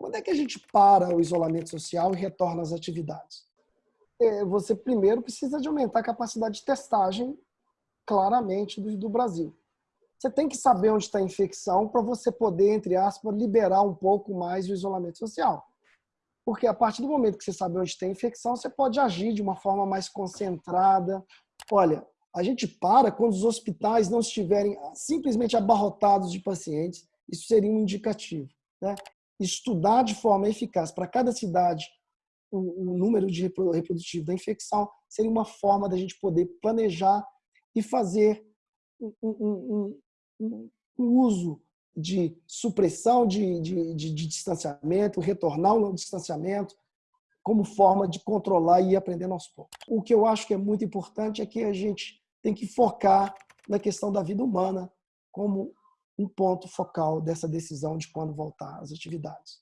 Quando é que a gente para o isolamento social e retorna às atividades? É, você primeiro precisa de aumentar a capacidade de testagem claramente do, do Brasil. Você tem que saber onde está a infecção para você poder, entre aspas, liberar um pouco mais o isolamento social. Porque a partir do momento que você sabe onde tem infecção, você pode agir de uma forma mais concentrada. Olha, a gente para quando os hospitais não estiverem simplesmente abarrotados de pacientes. Isso seria um indicativo. Né? Estudar de forma eficaz para cada cidade o, o número de reprodutivo da infecção seria uma forma da gente poder planejar e fazer um, um, um, um uso de supressão de, de, de, de distanciamento, retornar ao distanciamento, como forma de controlar e ir aprendendo aos poucos. O que eu acho que é muito importante é que a gente tem que focar na questão da vida humana como um ponto focal dessa decisão de quando voltar às atividades.